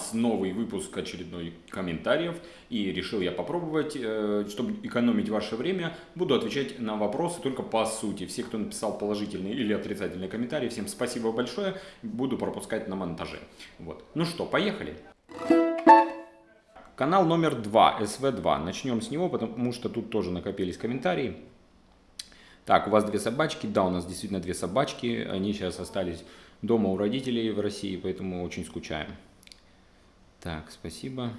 нас новый выпуск очередной комментариев. И решил я попробовать, э, чтобы экономить ваше время, буду отвечать на вопросы только по сути. Все, кто написал положительные или отрицательные комментарии, всем спасибо большое. Буду пропускать на монтаже. Вот. Ну что, поехали. Канал номер 2, СВ2. Начнем с него, потому что тут тоже накопились комментарии. Так, у вас две собачки. Да, у нас действительно две собачки. Они сейчас остались дома у родителей в России, поэтому очень скучаем. Так, спасибо.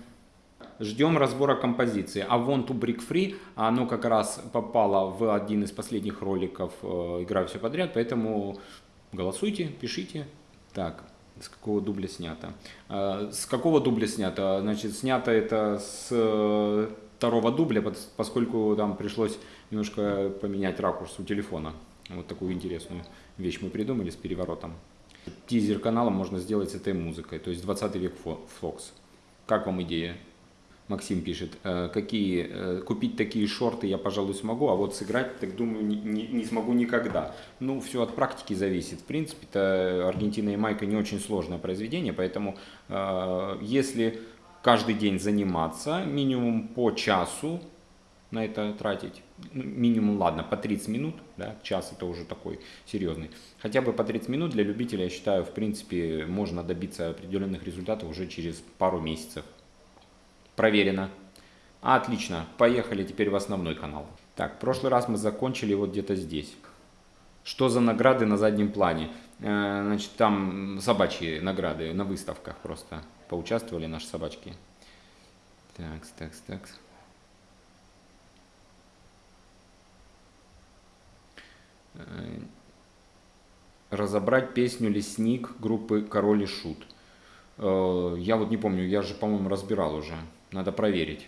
Ждем разбора композиции. А вон to Brick Free, оно как раз попало в один из последних роликов э, «Играю все подряд», поэтому голосуйте, пишите. Так, с какого дубля снято? Э, с какого дубля снято? Значит, снято это с э, второго дубля, поскольку там пришлось немножко поменять ракурс у телефона. Вот такую интересную вещь мы придумали с переворотом. Тизер канала можно сделать с этой музыкой, то есть 20 век Фокс. Как вам идея? Максим пишет, «Э, какие, э, купить такие шорты я, пожалуй, смогу, а вот сыграть, так думаю, не, не, не смогу никогда. Ну, все от практики зависит. В принципе, это Аргентина и Майка не очень сложное произведение, поэтому э, если каждый день заниматься, минимум по часу, на это тратить. Ну, минимум, ладно, по 30 минут, да, час это уже такой серьезный. Хотя бы по 30 минут для любителя, я считаю, в принципе, можно добиться определенных результатов уже через пару месяцев. Проверено. Отлично, поехали теперь в основной канал. Так, в прошлый раз мы закончили вот где-то здесь. Что за награды на заднем плане? Э, значит, там собачьи награды на выставках просто поучаствовали наши собачки. Так, так, так. Разобрать песню «Лесник» группы «Король и Шут». Э, я вот не помню, я же, по-моему, разбирал уже. Надо проверить.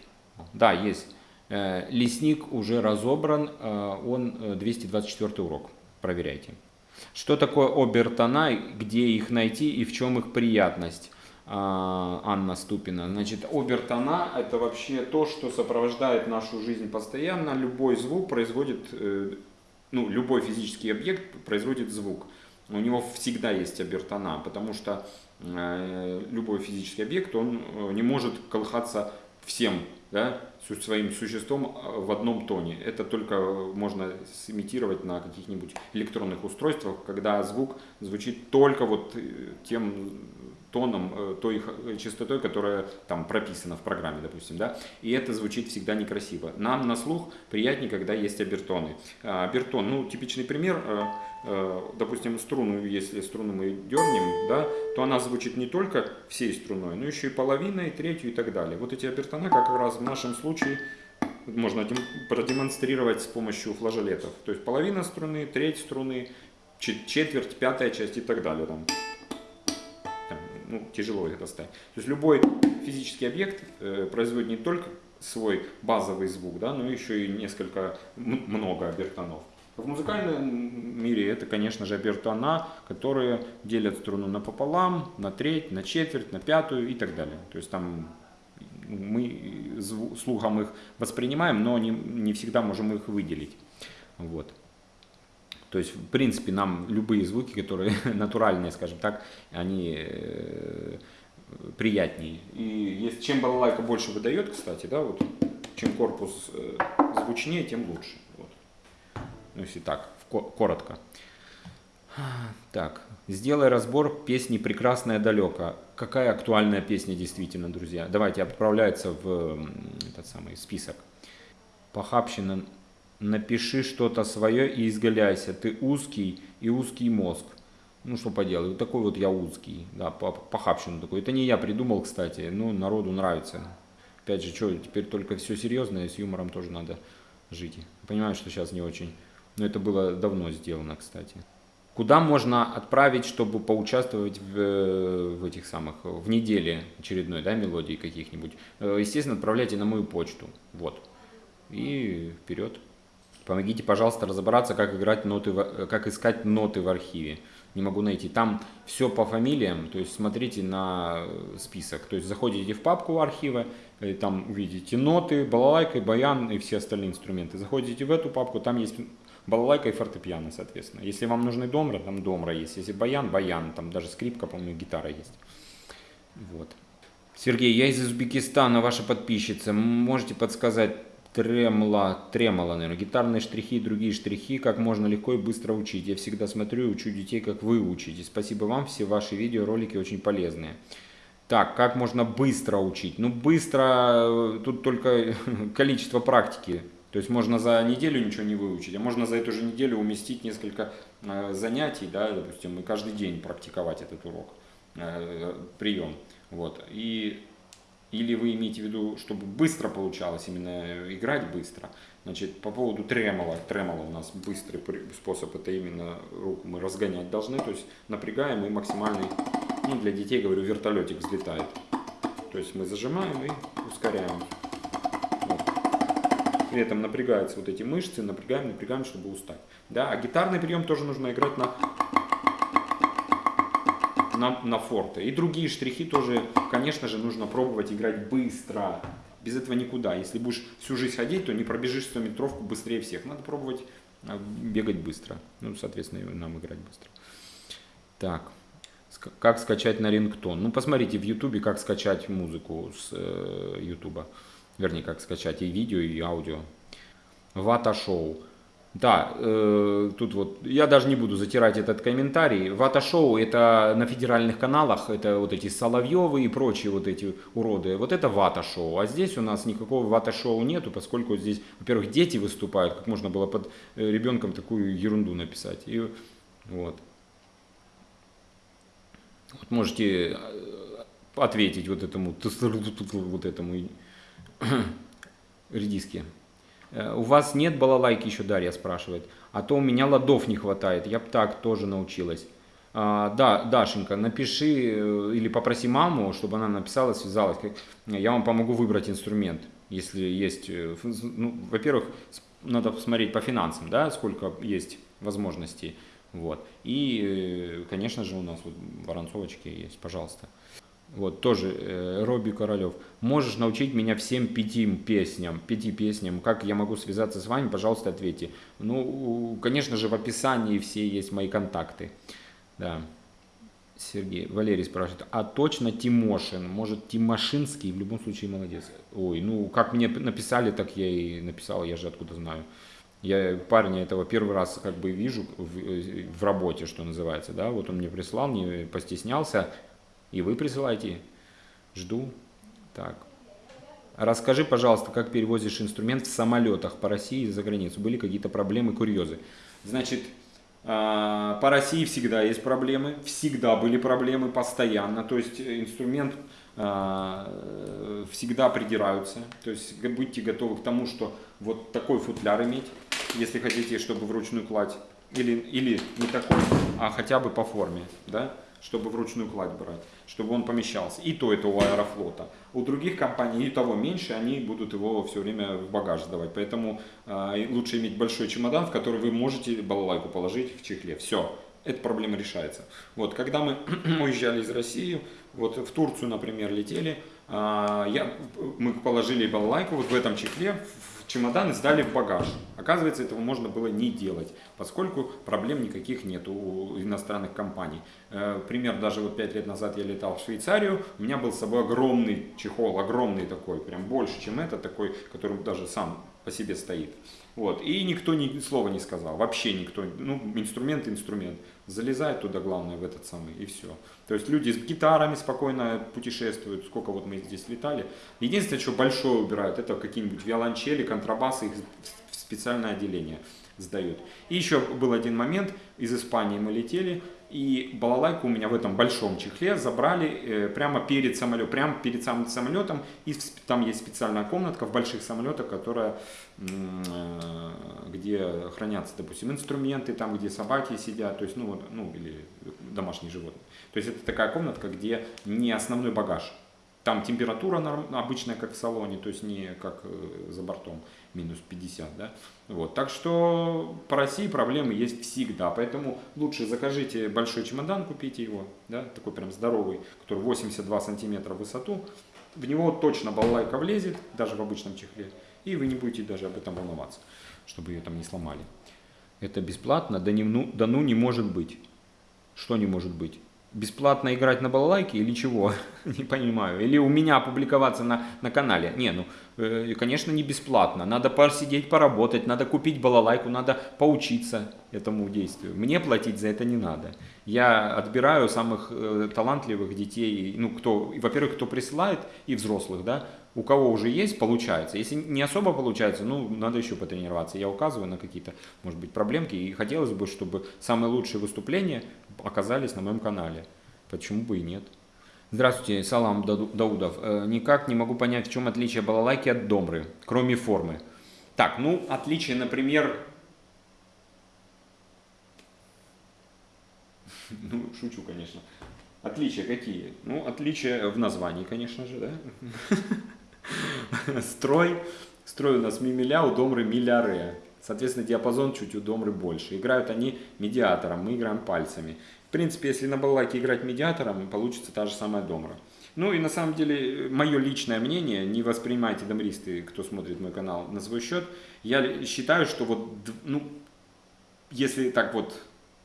Да, есть. Э, «Лесник» уже разобран, он 224 урок. Проверяйте. Что такое обертона, где их найти и в чем их приятность? Анна Ступина. Значит, обертона – это вообще то, что сопровождает нашу жизнь постоянно. Любой звук производит ну, любой физический объект производит звук. У него всегда есть обертона, потому что э, любой физический объект, он э, не может колыхаться всем да, своим существом э, в одном тоне. Это только можно сымитировать на каких-нибудь электронных устройствах, когда звук звучит только вот тем тоном, э, той э, частотой, которая там прописана в программе, допустим, да, и это звучит всегда некрасиво. Нам на слух приятнее, когда есть обертоны. А, обертон, ну, типичный пример, э, допустим, струну, если струну мы дернем, да, то она звучит не только всей струной, но еще и половиной, третью и так далее. Вот эти обертоны как раз в нашем случае можно продемонстрировать с помощью флажолетов. То есть половина струны, треть струны, четверть, пятая часть и так далее. Там ну, тяжело это ставить. То есть любой физический объект э, производит не только свой базовый звук, да, но еще и несколько, много обертонов. В музыкальном мире это, конечно же, обертона, которые делят струну напополам, на треть, на четверть, на пятую и так далее. То есть там мы слухом их воспринимаем, но не, не всегда можем их выделить. Вот. То есть, в принципе, нам любые звуки, которые натуральные, скажем так, они э, приятнее. И если, чем балалайка больше выдает, кстати, да, вот, чем корпус э, звучнее, тем лучше. Вот. Ну, если так, коротко. Так, сделай разбор песни «Прекрасная далека». Какая актуальная песня действительно, друзья? Давайте, отправляется в этот самый список. Похабщина напиши что-то свое и изгаляйся. Ты узкий и узкий мозг. Ну, что поделать, такой вот я узкий, да, похабщину такой. Это не я придумал, кстати, но народу нравится. Опять же, что, теперь только все серьезное, с юмором тоже надо жить. Понимаю, что сейчас не очень, но это было давно сделано, кстати. Куда можно отправить, чтобы поучаствовать в, в этих самых, в неделе очередной, да, мелодии каких-нибудь? Э, естественно, отправляйте на мою почту, вот. И вперед. Помогите, пожалуйста, разобраться, как, играть ноты, как искать ноты в архиве. Не могу найти. Там все по фамилиям, то есть смотрите на список. То есть заходите в папку архива, и там увидите ноты, балалайка, баян и все остальные инструменты. Заходите в эту папку, там есть балалайка и фортепиано, соответственно. Если вам нужны домра, там домра есть. Если баян, баян, там даже скрипка, по-моему, гитара есть. Вот. Сергей, я из Узбекистана, ваша подписчица. Можете подсказать тремла, тремоло, наверное, гитарные штрихи и другие штрихи, как можно легко и быстро учить. Я всегда смотрю и учу детей, как вы учите. Спасибо вам, все ваши видеоролики очень полезные. Так, как можно быстро учить? Ну, быстро, тут только количество практики. То есть можно за неделю ничего не выучить, а можно за эту же неделю уместить несколько э, занятий, да, допустим, и каждый день практиковать этот урок, э, прием. Вот. И, или вы имеете в виду, чтобы быстро получалось, именно играть быстро. Значит, по поводу тремола, тремола у нас быстрый способ, это именно руку мы разгонять должны, то есть напрягаем и максимальный, ну для детей, говорю, вертолетик взлетает. То есть мы зажимаем и ускоряем. При этом напрягаются вот эти мышцы, напрягаем, напрягаем, чтобы устать. Да, а гитарный прием тоже нужно играть на на, на форте. И другие штрихи тоже, конечно же, нужно пробовать играть быстро. Без этого никуда. Если будешь всю жизнь ходить, то не пробежишь 100 метровку быстрее всех. Надо пробовать а, бегать быстро. Ну, соответственно, нам играть быстро. Так. Как скачать на рингтон? Ну, посмотрите в ютубе, как скачать музыку с э. Вернее, как скачать и видео, и аудио. Вата шоу. Да, э, тут вот, я даже не буду затирать этот комментарий. Вата-шоу это на федеральных каналах, это вот эти Соловьевы и прочие вот эти уроды. Вот это вата-шоу. А здесь у нас никакого вата-шоу нету, поскольку здесь, во-первых, дети выступают, как можно было под э, ребенком такую ерунду написать. И вот. Вот можете э, ответить вот этому, вот этому редиске. Э, у вас нет балалайки еще, Дарья спрашивает. А то у меня ладов не хватает, я бы так тоже научилась. А, да, Дашенька, напиши э, или попроси маму, чтобы она написала, связалась. Я вам помогу выбрать инструмент, если есть. Э, ну, Во-первых, надо посмотреть по финансам, да, сколько есть возможностей. Вот. И, конечно же, у нас вот воронцовочки есть, пожалуйста. Вот, тоже э, Робби Королев. Можешь научить меня всем пяти песням, пяти песням. Как я могу связаться с вами? Пожалуйста, ответьте. Ну, конечно же, в описании все есть мои контакты. Да. Сергей, Валерий спрашивает, а точно Тимошин? Может, Тимошинский? В любом случае, молодец. Ой, ну, как мне написали, так я и написал, я же откуда знаю. Я парня этого первый раз как бы вижу в, э, в работе, что называется, да, вот он мне прислал, не постеснялся, и вы присылайте. Жду. Так. Расскажи, пожалуйста, как перевозишь инструмент в самолетах по России и за границу. Были какие-то проблемы, курьезы? Значит, а, по России всегда есть проблемы, всегда были проблемы, постоянно. То есть инструмент а, всегда придираются. То есть будьте готовы к тому, что вот такой футляр иметь, если хотите, чтобы вручную кладь. Или, или не такой, а хотя бы по форме. Да? Чтобы вручную кладь брать, чтобы он помещался. И то это у Аэрофлота. У других компаний и того меньше, они будут его все время в багаж сдавать. Поэтому э, лучше иметь большой чемодан, в который вы можете балалайку положить в чехле. Все, эта проблема решается. Вот, когда мы уезжали из России, вот в Турцию, например, летели, э, я, мы положили балалайку вот в этом чехле, чемодан и сдали в багаж. Оказывается, этого можно было не делать, поскольку проблем никаких нет у иностранных компаний. Э, пример, даже вот 5 лет назад я летал в Швейцарию, у меня был с собой огромный чехол, огромный такой, прям больше, чем это, такой, который даже сам по себе стоит. Вот. И никто ни слова не сказал, вообще никто. Ну, инструмент, инструмент. Залезает туда, главное, в этот самый, и все. То есть люди с гитарами спокойно путешествуют, сколько вот мы здесь летали. Единственное, что большое убирают, это какие-нибудь виолончели, контрабасы, их в специальное отделение сдают. И еще был один момент, из Испании мы летели, и балалайку у меня в этом большом чехле забрали э, прямо перед самолетом, прямо перед самым самолетом. И там есть специальная комнатка в больших самолетах, которая, э, где хранятся, допустим, инструменты, там, где собаки сидят, то есть, ну, ну, или домашние животные. То есть это такая комнатка, где не основной багаж. Там температура обычная, как в салоне, то есть не как э, за бортом, минус 50, да. Вот. Так что по России проблемы есть всегда, поэтому лучше закажите большой чемодан, купите его, да, такой прям здоровый, который 82 сантиметра в высоту, в него точно балалайка влезет, даже в обычном чехле, и вы не будете даже об этом волноваться, чтобы ее там не сломали. Это бесплатно, да, не, ну, да ну не может быть. Что не может быть? Бесплатно играть на балалайке или чего? не понимаю. Или у меня опубликоваться на, на канале? Не, ну, э, конечно, не бесплатно. Надо посидеть, поработать, надо купить балалайку, надо поучиться этому действию. Мне платить за это не надо. Я отбираю самых э, талантливых детей, ну, кто, во-первых, кто присылает, и взрослых, да, у кого уже есть, получается. Если не особо получается, ну, надо еще потренироваться. Я указываю на какие-то, может быть, проблемки, и хотелось бы, чтобы самые лучшие выступления оказались на моем канале. Почему бы и нет? Здравствуйте, Салам Даудов. Э, никак не могу понять, в чем отличие балалайки от домры, кроме формы. Так, ну, отличие, например... Ну, шучу, конечно. Отличия какие? Ну, отличия в названии, конечно же, да? Строй. Строй у нас мимиля, у домры миляре. Соответственно, диапазон чуть у домры больше. Играют они медиатором, мы играем пальцами. В принципе, если на балалайке играть медиатором, получится та же самая домра. Ну и на самом деле, мое личное мнение, не воспринимайте домристы, кто смотрит мой канал, на свой счет. Я считаю, что вот, ну, если так вот,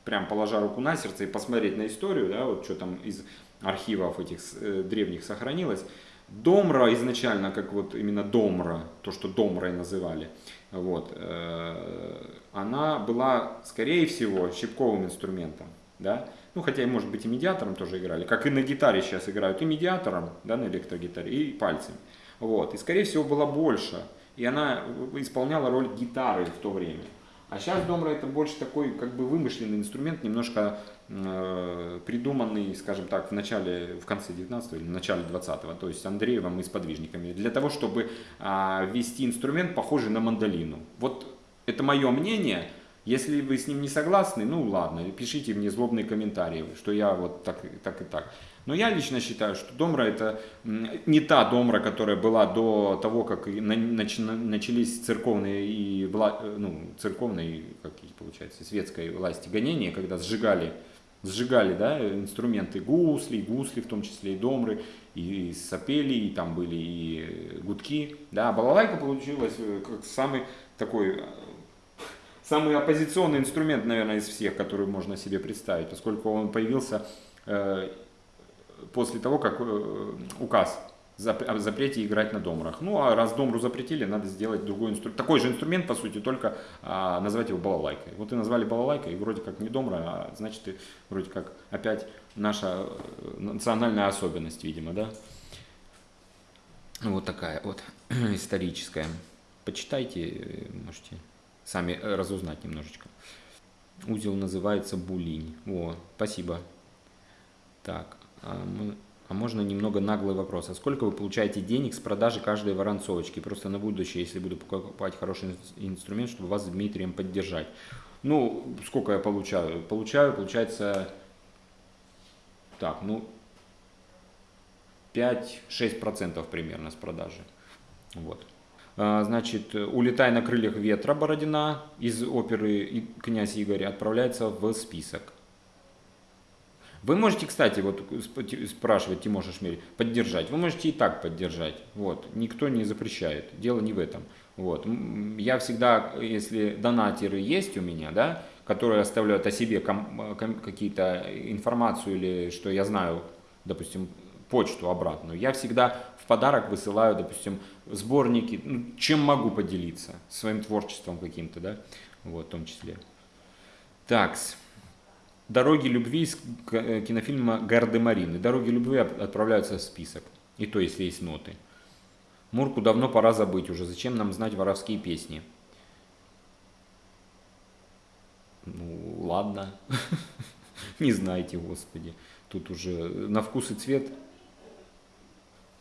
прям положа руку на сердце и посмотреть на историю, да, вот что там из архивов этих э, древних сохранилось, Домра изначально, как вот именно Домра, то, что Домрой называли, вот, э, она была, скорее всего, щипковым инструментом, да, ну, хотя, может быть, и медиатором тоже играли, как и на гитаре сейчас играют, и медиатором, да, на электрогитаре, и пальцами, вот, и, скорее всего, была больше, и она исполняла роль гитары в то время. А сейчас домра это больше такой как бы вымышленный инструмент, немножко э, придуманный, скажем так, в начале, в конце 19 или в начале 20-го, то есть Андреевым и сподвижниками, для того, чтобы э, ввести инструмент, похожий на мандолину. Вот это мое мнение. Если вы с ним не согласны, ну ладно, пишите мне злобные комментарии, что я вот так, так и так. Но я лично считаю, что домра это не та домра, которая была до того, как начались церковные и э, ну, церковные, как получается, светской власти гонения, когда сжигали, сжигали да, инструменты гусли, гусли в том числе и домры, и сапели, и там были и гудки. Да, балалайка получилась э, как самый такой э, самый оппозиционный инструмент, наверное, из всех, который можно себе представить, поскольку он появился после того, как э, указ о запрете играть на домрах. Ну, а раз домру запретили, надо сделать другой инструмент. Такой же инструмент, по сути, только а, назвать его балалайкой. Вот и назвали балалайкой, и вроде как не домра, а значит, и вроде как опять наша э, национальная особенность, видимо, да? Вот такая вот историческая. Почитайте, э, можете сами разузнать немножечко. Узел называется Булинь. О, спасибо. Так. А, а можно немного наглый вопрос. А сколько вы получаете денег с продажи каждой воронцовочки? Просто на будущее, если буду покупать хороший инструмент, чтобы вас с Дмитрием поддержать. Ну, сколько я получаю? Получаю, получается, так, ну, 5-6% примерно с продажи. Вот. А, значит, «Улетай на крыльях ветра» Бородина из оперы «Князь Игорь» отправляется в список. Вы можете, кстати, вот спрашивать Тимоша Шмель, поддержать. Вы можете и так поддержать. Вот. Никто не запрещает. Дело не в этом. Вот. Я всегда, если донатеры есть у меня, да, которые оставляют о себе какие-то информацию или что я знаю, допустим, почту обратную, я всегда в подарок высылаю, допустим, сборники, ну, чем могу поделиться, своим творчеством каким-то, да, вот, в том числе. Такс. Дороги любви из э, кинофильма Гардемарины. Дороги любви отправляются в список. И то, если есть ноты. Мурку давно пора забыть уже. Зачем нам знать воровские песни? Ну, ладно. Не знайте, Господи. Тут уже на вкус и цвет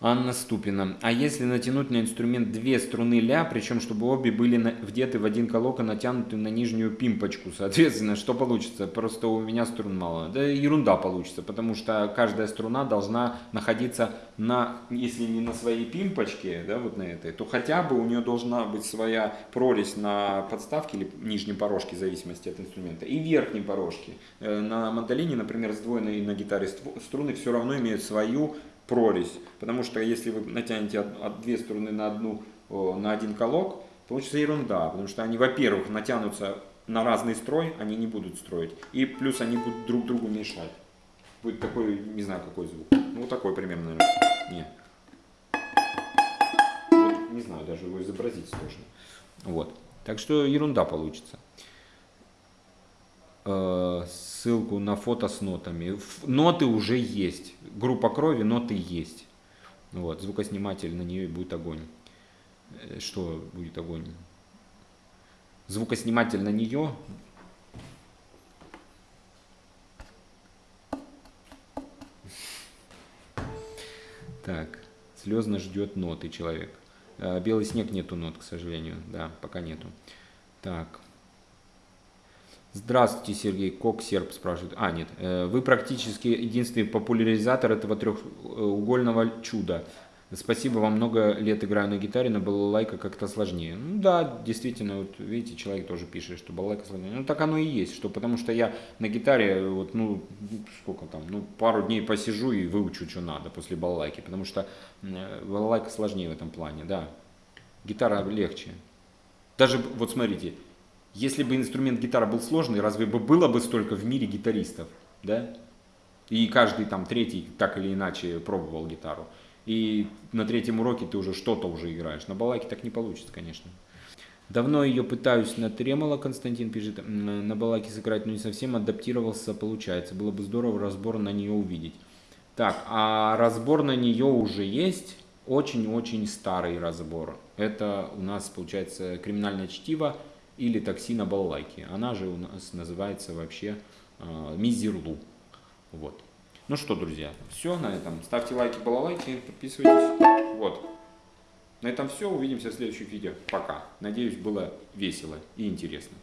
Анна Ступина. А если натянуть на инструмент две струны ля, причем чтобы обе были вдеты в один колок и натянуты на нижнюю пимпочку, соответственно, что получится? Просто у меня струн мало. Да ерунда получится, потому что каждая струна должна находиться на, если не на своей пимпочке, да, вот на этой, то хотя бы у нее должна быть своя прорезь на подставке или нижней порожке, в зависимости от инструмента, и верхней порожке. Э, на мандолине, например, сдвоенной на гитаре струны все равно имеют свою прорезь. Потому что если вы натянете от, две струны на, одну, на один колок, получится ерунда. Потому что они, во-первых, натянутся на разный строй, они не будут строить. И плюс они будут друг другу мешать. будет такой, не знаю какой звук. Ну, вот такой примерно. Не. Вот, не знаю, даже его изобразить сложно. Вот. Так что ерунда получится. Э, ссылку на фото с нотами. Ноты уже есть. Группа крови, ноты есть. Вот. Звукосниматель на нее будет огонь. Э, что будет огонь? Звукосниматель на нее Так, слезно ждет ноты человек. Э, белый снег нету нот, к сожалению. Да, пока нету. Так. Здравствуйте, Сергей Кок, серб спрашивает. А, нет. Э, вы практически единственный популяризатор этого трехугольного чуда. Спасибо, вам много лет играю на гитаре, на балалайка как-то сложнее. Ну да, действительно, вот видите, человек тоже пишет, что балалайка сложнее. Ну так оно и есть, что потому что я на гитаре, вот, ну, сколько там, ну, пару дней посижу и выучу, что надо после балалайки, потому что э, балалайка сложнее в этом плане, да. Гитара легче. Даже, вот смотрите, если бы инструмент гитара был сложный, разве бы было бы столько в мире гитаристов, да? И каждый там третий так или иначе пробовал гитару и на третьем уроке ты уже что-то уже играешь. На балалайке так не получится, конечно. Давно ее пытаюсь на тремоло, Константин пишет, на балалайке сыграть, но не совсем адаптировался, получается. Было бы здорово разбор на нее увидеть. Так, а разбор на нее уже есть, очень-очень старый разбор. Это у нас, получается, криминальное чтиво или такси на балалайке. Она же у нас называется вообще э, Мизерлу. Вот. Ну что, друзья, все на этом. Ставьте лайки, балалайки, подписывайтесь. Вот. На этом все. Увидимся в следующих видео. Пока. Надеюсь, было весело и интересно.